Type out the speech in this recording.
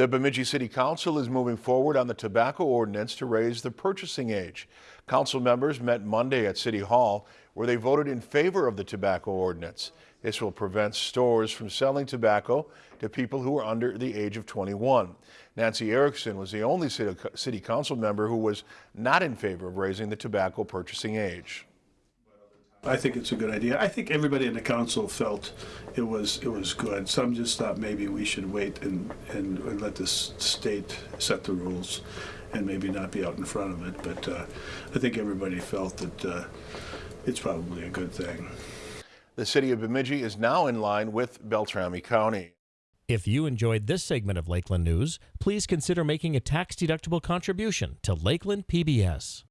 The Bemidji City Council is moving forward on the tobacco ordinance to raise the purchasing age. Council members met Monday at City Hall where they voted in favor of the tobacco ordinance. This will prevent stores from selling tobacco to people who are under the age of 21. Nancy Erickson was the only city, council member who was not in favor of raising the tobacco purchasing age. I think it's a good idea. I think everybody in the council felt it was it was good. Some just thought maybe we should wait and, and, and let the state set the rules and maybe not be out in front of it. But uh, I think everybody felt that uh, it's probably a good thing. The city of Bemidji is now in line with Beltrami County. If you enjoyed this segment of Lakeland News, please consider making a tax-deductible contribution to Lakeland PBS.